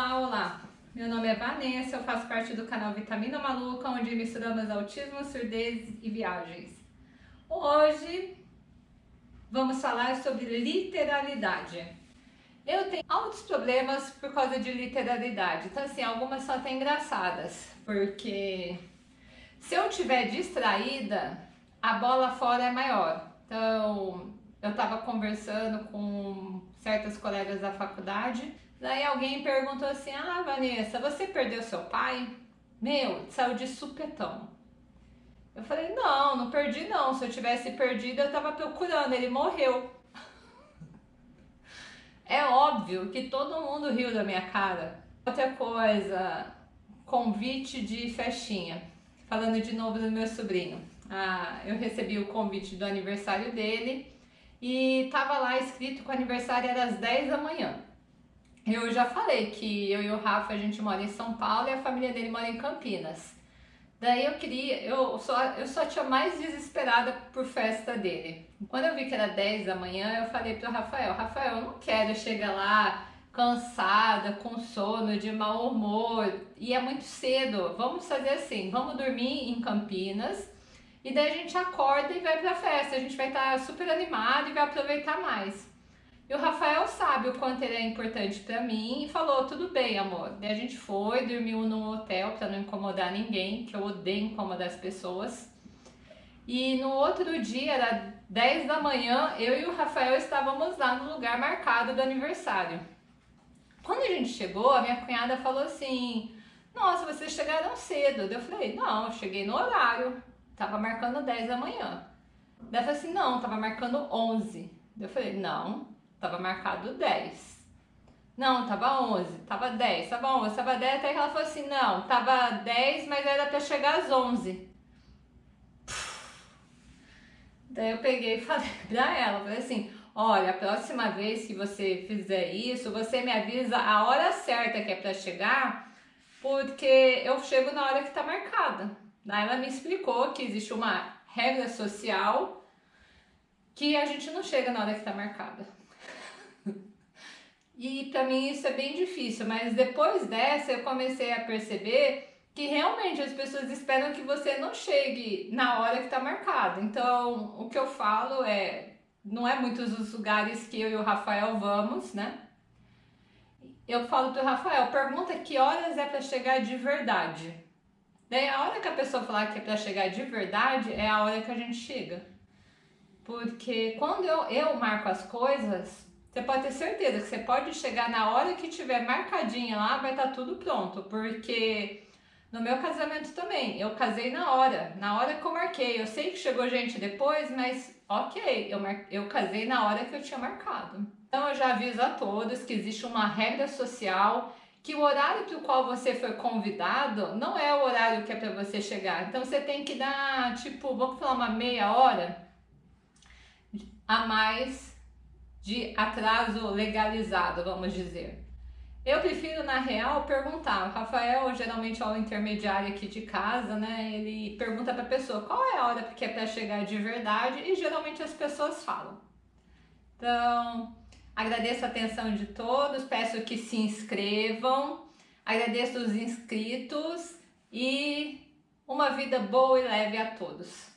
Olá, olá! Meu nome é Vanessa, eu faço parte do canal Vitamina Maluca, onde misturamos autismo, surdez e viagens. Hoje vamos falar sobre literalidade. Eu tenho altos problemas por causa de literalidade, então assim, algumas são até engraçadas, porque se eu estiver distraída, a bola fora é maior. Então, eu estava conversando com certas colegas da faculdade, daí alguém perguntou assim, ah Vanessa, você perdeu seu pai? Meu, saiu de supetão. Eu falei, não, não perdi não, se eu tivesse perdido eu estava procurando, ele morreu. É óbvio que todo mundo riu da minha cara. Outra coisa, convite de festinha. Falando de novo do meu sobrinho. Ah, eu recebi o convite do aniversário dele e tava lá escrito que o aniversário era às 10 da manhã. Eu já falei que eu e o Rafa a gente mora em São Paulo e a família dele mora em Campinas. Daí eu queria, eu só, eu só tinha mais desesperada por festa dele. Quando eu vi que era 10 da manhã, eu falei pro Rafael, Rafael, eu não quero chegar lá cansada, com sono, de mau humor, e é muito cedo. Vamos fazer assim, vamos dormir em Campinas, e daí a gente acorda e vai pra festa, a gente vai estar tá super animado e vai aproveitar mais. Sabe o quanto ele é importante pra mim e falou, tudo bem amor. Daí a gente foi, dormiu num hotel pra não incomodar ninguém, que eu odeio incomodar as pessoas. E no outro dia, era 10 da manhã, eu e o Rafael estávamos lá no lugar marcado do aniversário. Quando a gente chegou, a minha cunhada falou assim, nossa, vocês chegaram cedo. Eu falei, não, eu cheguei no horário. Tava marcando 10 da manhã. Daí falou assim, não, tava marcando 11. Eu falei, não, tava marcado 10. Não, tava 11, tava 10, tava 11, tava 10, até que ela falou assim, não, tava 10, mas era pra chegar às 11. Daí eu peguei e falei pra ela, falei assim, olha, a próxima vez que você fizer isso, você me avisa a hora certa que é pra chegar, porque eu chego na hora que tá marcada. Daí ela me explicou que existe uma regra social que a gente não chega na hora que está marcada. E para mim isso é bem difícil, mas depois dessa eu comecei a perceber que realmente as pessoas esperam que você não chegue na hora que está marcado. Então, o que eu falo é, não é muitos os lugares que eu e o Rafael vamos, né? Eu falo pro Rafael, pergunta que horas é para chegar de verdade. Daí a hora que a pessoa falar que é para chegar de verdade, é a hora que a gente chega. Porque quando eu, eu marco as coisas, você pode ter certeza que você pode chegar na hora que tiver marcadinha lá, vai estar tá tudo pronto. Porque no meu casamento também, eu casei na hora, na hora que eu marquei. Eu sei que chegou gente depois, mas ok, eu, mar... eu casei na hora que eu tinha marcado. Então eu já aviso a todos que existe uma regra social que o horário para o qual você foi convidado não é o horário que é para você chegar. Então você tem que dar, tipo, vamos falar uma meia hora a mais de atraso legalizado, vamos dizer. Eu prefiro, na real, perguntar. O Rafael, geralmente, é o intermediário aqui de casa, né? Ele pergunta para a pessoa qual é a hora que é para chegar de verdade e geralmente as pessoas falam. Então, Agradeço a atenção de todos, peço que se inscrevam, agradeço os inscritos e uma vida boa e leve a todos.